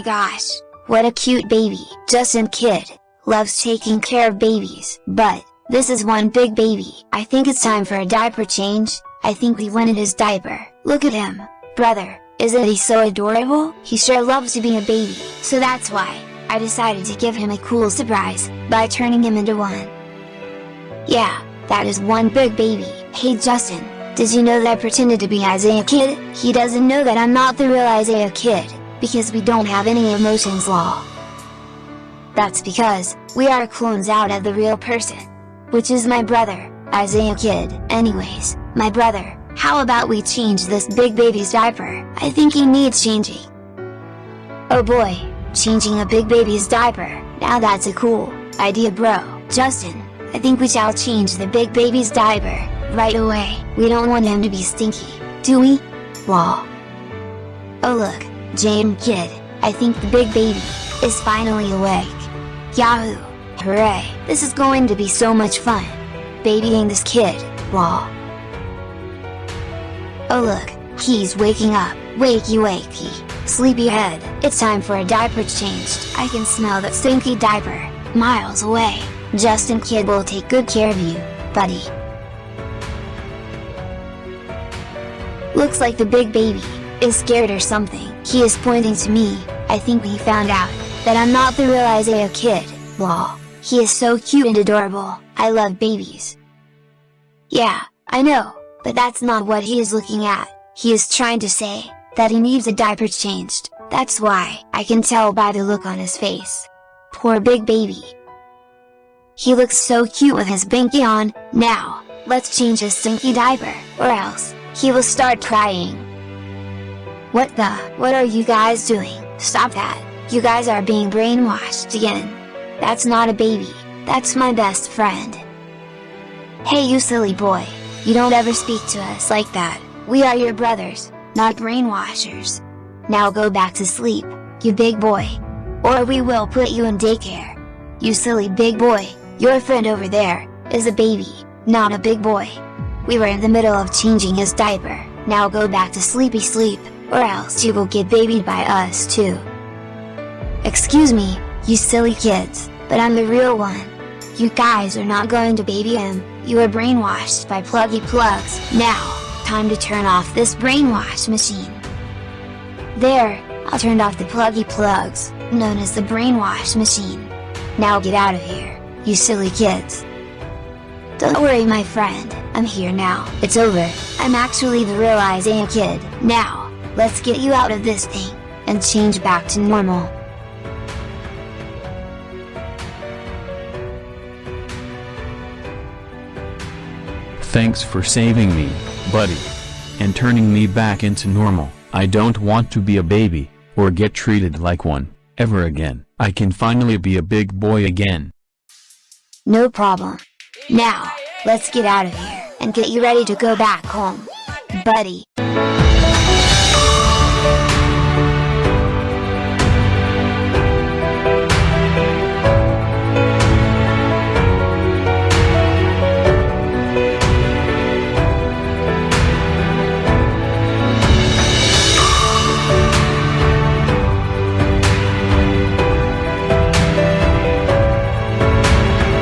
gosh, what a cute baby. Justin Kid, loves taking care of babies, but, this is one big baby. I think it's time for a diaper change, I think we wanted his diaper. Look at him, brother, isn't he so adorable? He sure loves to be a baby, so that's why, I decided to give him a cool surprise, by turning him into one. Yeah, that is one big baby. Hey Justin, did you know that I pretended to be Isaiah Kid? He doesn't know that I'm not the real Isaiah Kid, because we don't have any emotions law. That's because, we are clones out of the real person. Which is my brother, Isaiah Kid. Anyways, my brother, how about we change this big baby's diaper? I think he needs changing. Oh boy, changing a big baby's diaper, now that's a cool idea bro. Justin, I think we shall change the big baby's diaper, right away. We don't want him to be stinky, do we? Wall. Oh look, Jane Kid, I think the big baby, is finally awake. Yahoo! Hooray! This is going to be so much fun. Babying this kid, lol. Oh look, he's waking up, wakey wakey, sleepyhead, it's time for a diaper change. I can smell that stinky diaper, miles away. Justin Kid will take good care of you, buddy. Looks like the big baby, is scared or something. He is pointing to me, I think he found out, that I'm not the real Isaiah Kid, lol. He is so cute and adorable, I love babies. Yeah, I know, but that's not what he is looking at, he is trying to say, that he needs a diaper changed, that's why, I can tell by the look on his face. Poor big baby. He looks so cute with his binky on, now, let's change his stinky diaper, or else, he will start crying. What the, what are you guys doing, stop that, you guys are being brainwashed again. That's not a baby, that's my best friend. Hey you silly boy, you don't ever speak to us like that, we are your brothers, not brainwashers. Now go back to sleep, you big boy. Or we will put you in daycare. You silly big boy, your friend over there, is a baby, not a big boy. We were in the middle of changing his diaper, now go back to sleepy sleep, or else you will get babied by us too. Excuse me, you silly kids, but I'm the real one. You guys are not going to baby him, you are brainwashed by pluggy plugs. Now, time to turn off this brainwash machine. There, I turned off the pluggy plugs, known as the brainwash machine. Now get out of here, you silly kids. Don't worry my friend, I'm here now. It's over, I'm actually the real Isaiah kid. Now, let's get you out of this thing, and change back to normal. Thanks for saving me, buddy. And turning me back into normal. I don't want to be a baby, or get treated like one, ever again. I can finally be a big boy again. No problem. Now, let's get out of here, and get you ready to go back home. Buddy.